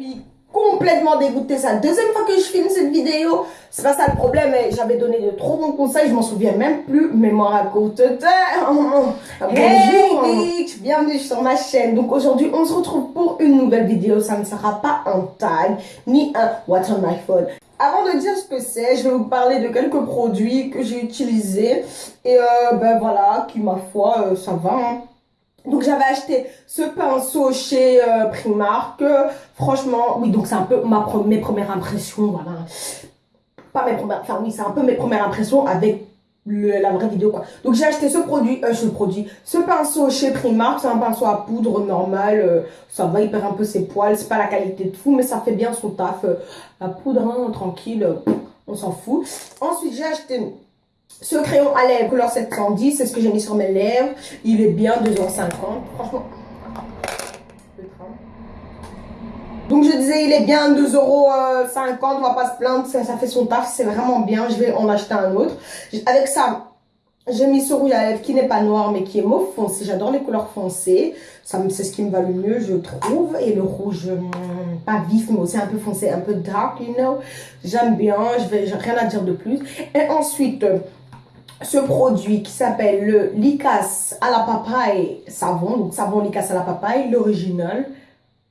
suis complètement dégoûtée. C'est la deuxième fois que je filme cette vidéo. C'est pas ça le problème. J'avais donné de trop bons conseils. Je m'en souviens même plus. Mais moi raconte Bonjour. Hey bitch, bienvenue sur ma chaîne. Donc aujourd'hui, on se retrouve pour une nouvelle vidéo. Ça ne sera pas un tag ni un What's on my phone. Avant de dire ce que c'est, je vais vous parler de quelques produits que j'ai utilisés. Et euh, ben voilà, qui ma foi, euh, ça va. Hein. Donc j'avais acheté ce pinceau chez euh, Primark. franchement, oui, donc c'est un peu mes premières impressions, voilà. Pas mes premières, enfin oui, c'est un peu mes premières impressions avec la vraie vidéo quoi. Donc j'ai acheté ce produit, euh, ce produit, ce pinceau chez Primark, c'est un pinceau à poudre normal, euh, ça va, il un peu ses poils, c'est pas la qualité de fou, mais ça fait bien son taf. la poudre, hein, tranquille, on s'en fout. Ensuite j'ai acheté ce crayon à lèvres couleur 710, c'est ce que j'ai mis sur mes lèvres. Il est bien 2,50€. Franchement, Donc je disais, il est bien 2,50€, on va pas se plaindre, ça, fait son taf, c'est vraiment bien. Je vais en acheter un autre. Avec ça, j'ai mis ce rouge à lèvres qui n'est pas noir mais qui est mauve foncé. J'adore les couleurs foncées. C'est ce qui me va le mieux, je trouve. Et le rouge, hum, pas vif, mais aussi un peu foncé, un peu dark, you know. J'aime bien, je vais rien à dire de plus. Et ensuite, ce produit qui s'appelle le Licas à la papaye savon, donc savon Licas à la papaye, l'original.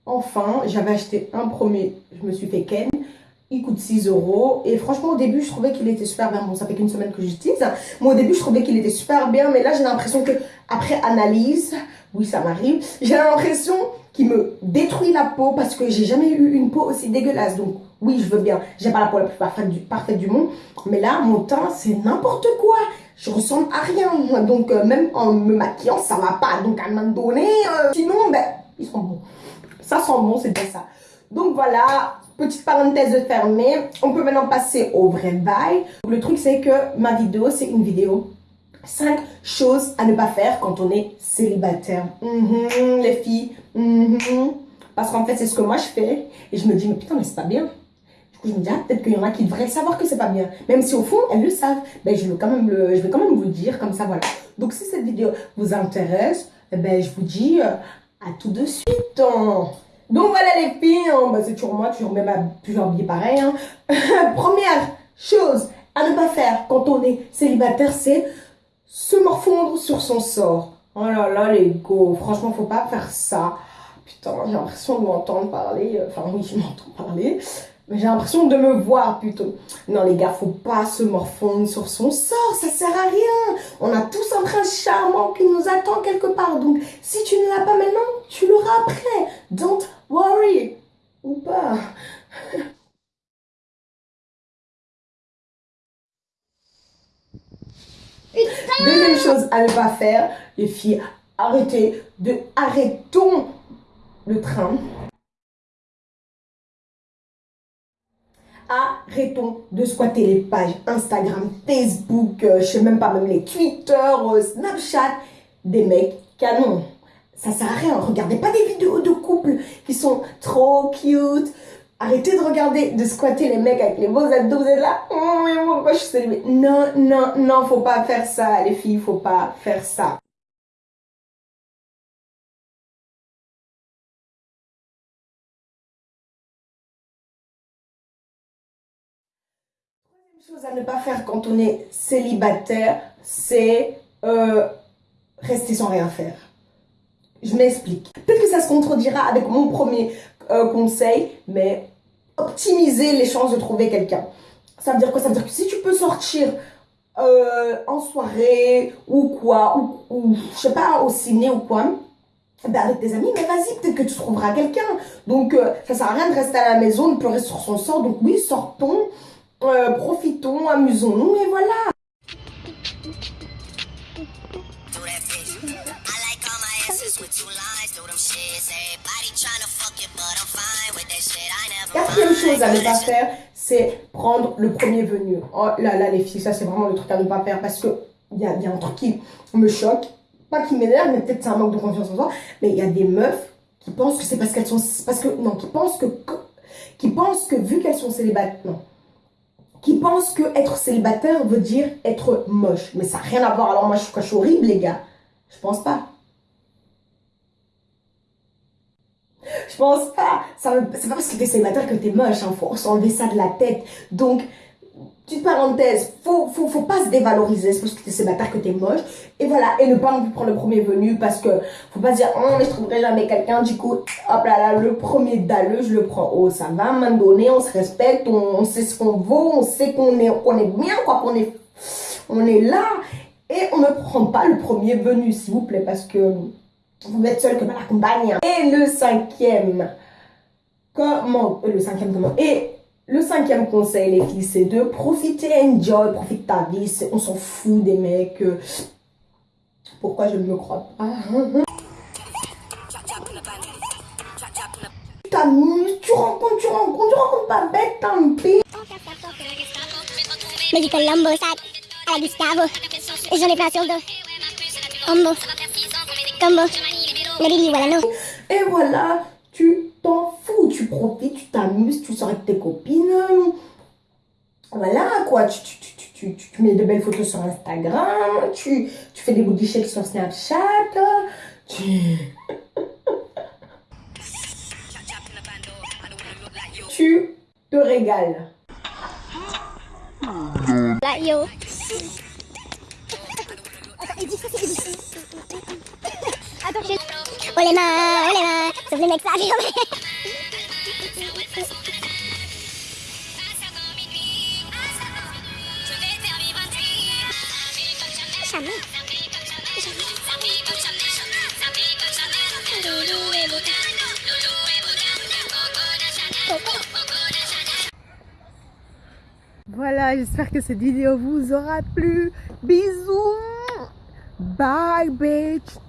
Enfin, j'avais acheté un premier, je me suis fait ken. Il coûte 6 euros. Et franchement, au début, je trouvais qu'il était super bien. Bon, ça fait qu'une semaine que j'utilise. Moi, au début, je trouvais qu'il était super bien. Mais là, j'ai l'impression que après analyse, oui, ça m'arrive. J'ai l'impression la peau parce que j'ai jamais eu une peau aussi dégueulasse. Donc, oui, je veux bien. J'ai pas la peau la plus parfaite du, parfaite du monde. Mais là, mon teint, c'est n'importe quoi. Je ressemble à rien. Donc, euh, même en me maquillant, ça va pas. Donc, à un moment donné, euh, sinon, ben, ils sont bons. Ça sent bon, c'est bien ça. Donc, voilà. Petite parenthèse fermée. On peut maintenant passer au vrai bail. Le truc, c'est que ma vidéo, c'est une vidéo 5 choses à ne pas faire quand on est célibataire. Mhm, les filles. Mhm. Parce qu'en fait, c'est ce que moi je fais. Et je me dis, mais putain, mais c'est pas bien je me dis, ah, peut-être qu'il y en a qui devraient savoir que c'est pas bien. Même si au fond, elles le savent. Ben, je, vais quand même le, je vais quand même vous le dire, comme ça, voilà. Donc, si cette vidéo vous intéresse, eh ben, je vous dis euh, à tout de suite. Hein. Donc, voilà les filles, hein. ben, c'est toujours moi, toujours même toujours habillée pareil. Hein. Première chose à ne pas faire quand on est célibataire, c'est se morfondre sur son sort. Oh là là, les go, franchement, faut pas faire ça. Putain, j'ai l'impression de m'entendre parler. Enfin, oui, je m'entends parler. J'ai l'impression de me voir plutôt. Non les gars, faut pas se morfondre sur son sort, ça sert à rien. On a tous un prince charmant qui nous attend quelque part. Donc si tu ne l'as pas maintenant, tu l'auras après. Don't worry. Ou pas. Deuxième chose à ne pas faire, les filles, arrêtez de arrêtons le train. arrêtons de squatter les pages Instagram, Facebook, euh, je sais même pas, même les Twitter, euh, Snapchat, des mecs canons. Ça sert à rien, regardez pas des vidéos de couples qui sont trop cute. Arrêtez de regarder, de squatter les mecs avec les beaux abdos, vous êtes là, oh je suis Non, non, non, faut pas faire ça, les filles, faut pas faire ça. Chose à ne pas faire quand on est célibataire, c'est euh, rester sans rien faire. Je m'explique. Peut-être que ça se contredira avec mon premier euh, conseil, mais optimiser les chances de trouver quelqu'un. Ça veut dire quoi? Ça veut dire que si tu peux sortir euh, en soirée ou quoi, ou, ou, je sais pas, au ciné ou quoi, ben avec tes amis, mais vas-y, peut-être que tu trouveras quelqu'un. Donc, ça sert à rien de rester à la maison, de pleurer sur son sort. Donc oui, sortons. Euh, profitons, amusons-nous et voilà. Quatrième chose à ne pas faire, c'est prendre le premier venu. Oh là là les filles, ça c'est vraiment le truc à ne pas faire parce que il y a, y a un truc qui me choque, pas qui m'énerve, mais peut-être c'est un manque de confiance en soi, mais il y a des meufs qui pensent que c'est parce qu'elles sont, parce que, non, qui pensent que, qui pensent que vu qu'elles sont célibataires, non, qui pensent que être célibataire veut dire être moche. Mais ça n'a rien à voir. Alors moi, je, suis horrible, les gars. Je pense pas. Je pense pas. C'est pas parce que t'es célibataire que t'es moche, hein. Faut s'enlever ça de la tête. Donc, petite parenthèse, faut, faut, faut pas se dévaloriser, c'est parce que t'es célibataire que t'es moche. Et voilà, et ne pas non plus prendre le premier venu parce que faut pas dire, oh, mais je trouverai jamais quelqu'un, du coup, hop là là, le premier dalleux, je le prends. Oh, ça va, à un moment donné, on se respecte, on, sait ce qu'on vaut, on sait qu'on est, qu'on est bien, quoi, qu'on est, on est là. Et on ne prend pas le premier venu, s'il vous plaît, parce que vous êtes seul que mal accompagné. Et le cinquième, comment, euh, le cinquième comment, et le cinquième conseil, les filles, c'est de profiter, enjoy, profite ta vie. On s'en fout des mecs. euh, Pourquoi je ne me crois pas? Tu t'amuses, tu rencontres, tu rencontres, tu rencontres pas bête, tant pis. Colombo, sac à la Gustavo. J'en ai plein sur le dos. Combo. Combo. Et voilà, tu t'en fous, tu profites, tu t'amuses, tu sors avec tes copines. Voilà quoi, tu, tu, tu, tu, tu, tu- tu mets de belles photos sur Instagram, tu, tu fais des booty shakes sur Snapchat, tu... tu te régales. Là, yo. Attends. Oh les mains, oh les mains. Sauf les mecs, ça. Jamais. Voilà, j'espère que cette vidéo vous aura plu. Bisous. Bye, bitch.